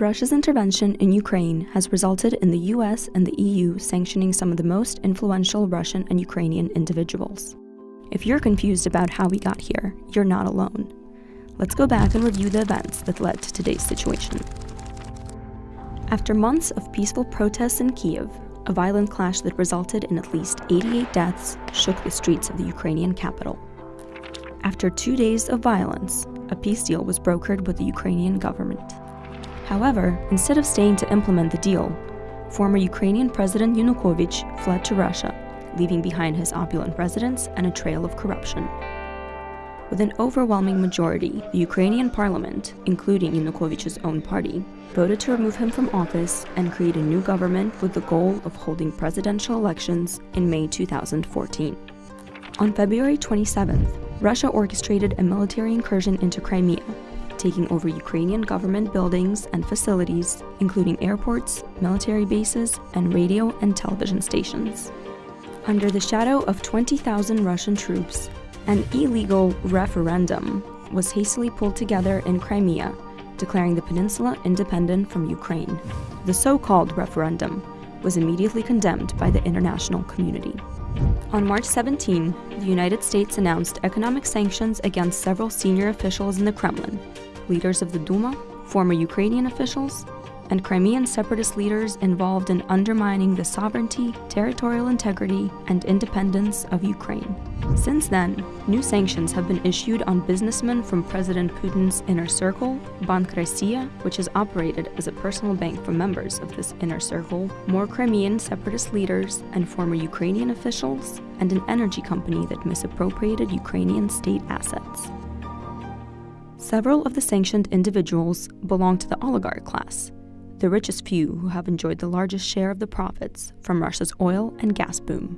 Russia's intervention in Ukraine has resulted in the US and the EU sanctioning some of the most influential Russian and Ukrainian individuals. If you're confused about how we got here, you're not alone. Let's go back and review the events that led to today's situation. After months of peaceful protests in Kiev, a violent clash that resulted in at least 88 deaths shook the streets of the Ukrainian capital. After two days of violence, a peace deal was brokered with the Ukrainian government. However, instead of staying to implement the deal, former Ukrainian President Yanukovych fled to Russia, leaving behind his opulent residence and a trail of corruption. With an overwhelming majority, the Ukrainian parliament, including Yanukovych's own party, voted to remove him from office and create a new government with the goal of holding presidential elections in May 2014. On February 27th, Russia orchestrated a military incursion into Crimea, taking over Ukrainian government buildings and facilities, including airports, military bases, and radio and television stations. Under the shadow of 20,000 Russian troops, an illegal referendum was hastily pulled together in Crimea, declaring the peninsula independent from Ukraine. The so-called referendum was immediately condemned by the international community. On March 17, the United States announced economic sanctions against several senior officials in the Kremlin, leaders of the Duma, former Ukrainian officials, and Crimean separatist leaders involved in undermining the sovereignty, territorial integrity, and independence of Ukraine. Since then, new sanctions have been issued on businessmen from President Putin's inner circle, Bank Rossiya, which has operated as a personal bank for members of this inner circle, more Crimean separatist leaders and former Ukrainian officials, and an energy company that misappropriated Ukrainian state assets. Several of the sanctioned individuals belong to the oligarch class, the richest few who have enjoyed the largest share of the profits from Russia's oil and gas boom.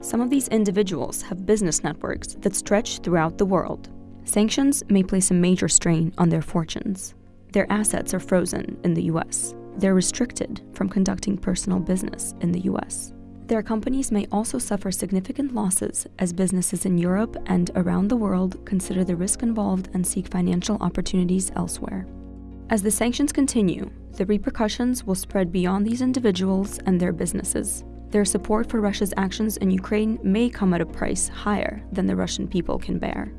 Some of these individuals have business networks that stretch throughout the world. Sanctions may place a major strain on their fortunes. Their assets are frozen in the US. They're restricted from conducting personal business in the US. Their companies may also suffer significant losses as businesses in Europe and around the world consider the risk involved and seek financial opportunities elsewhere. As the sanctions continue, the repercussions will spread beyond these individuals and their businesses. Their support for Russia's actions in Ukraine may come at a price higher than the Russian people can bear.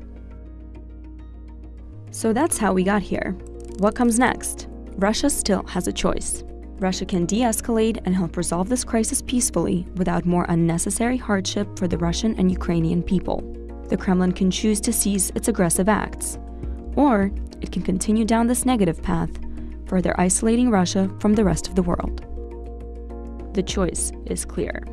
So that's how we got here. What comes next? Russia still has a choice. Russia can de escalate and help resolve this crisis peacefully without more unnecessary hardship for the Russian and Ukrainian people. The Kremlin can choose to cease its aggressive acts. Or it can continue down this negative path, further isolating Russia from the rest of the world. The choice is clear.